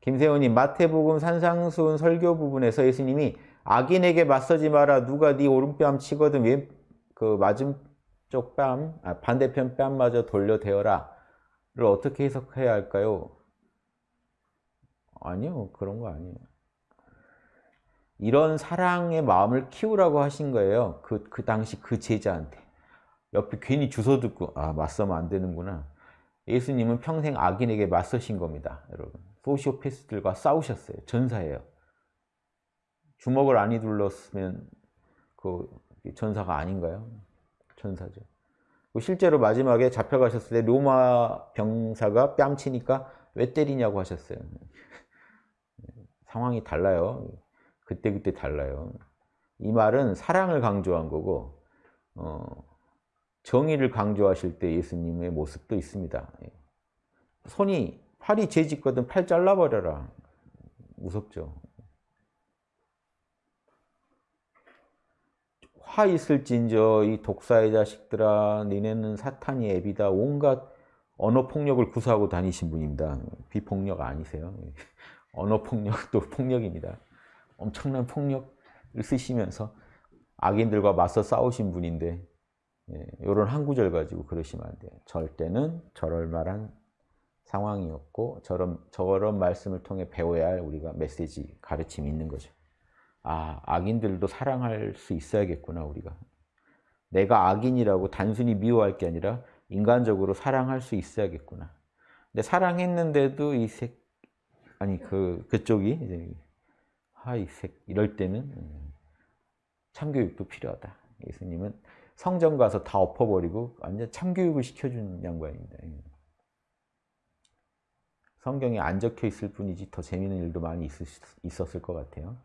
김세훈님 마태복음 산상수훈 설교 부분에서 예수님이 악인에게 맞서지 마라 누가 네 오른뺨 치거든 왼 그 맞은 쪽 뺨, 아, 반대편 뺨마저 돌려 대어라 를 어떻게 해석해야 할까요? 아니요 그런 거 아니에요. 이런 사랑의 마음을 키우라고 하신 거예요. 그, 그 당시 그 제자한테. 옆에 괜히 주워 듣고 아 맞서면 안 되는구나. 예수님은 평생 악인에게 맞서신 겁니다. 여러분. 소시오패스들과 싸우셨어요. 전사예요. 주먹을 안 휘둘렀으면 그 전사가 아닌가요? 전사죠. 실제로 마지막에 잡혀가셨을 때 로마 병사가 뺨치니까 왜 때리냐고 하셨어요. 상황이 달라요. 그때그때 달라요. 이 말은 사랑을 강조한 거고 어, 정의를 강조하실 때 예수님의 모습도 있습니다. 손이 팔이 죄짓거든 팔 잘라버려라. 무섭죠. 화 있을진저 이 독사의 자식들아 니네는 사탄이 애비다 온갖 언어폭력을 구사하고 다니신 분입니다. 비폭력 아니세요. 언어폭력도 폭력입니다. 엄청난 폭력을 쓰시면서 악인들과 맞서 싸우신 분인데 예, 이런 한 구절 가지고 그러시면 안 돼요. 절대는 저럴 말한 상황이었고 저런, 저런 말씀을 통해 배워야 할 우리가 메시지, 가르침이 있는 거죠. 아, 악인들도 사랑할 수 있어야겠구나, 우리가. 내가 악인이라고 단순히 미워할 게 아니라 인간적으로 사랑할 수 있어야겠구나. 근데 사랑했는데도 이 색, 아니, 그, 그쪽이, 이제, 하, 이 색, 이럴 때는 음, 참교육도 필요하다. 예수님은 성전 가서 다 엎어버리고 완전 참교육을 시켜준 양반입니다. 예. 성경에 안 적혀 있을 뿐이지 더 재미있는 일도 많이 있었을 것 같아요.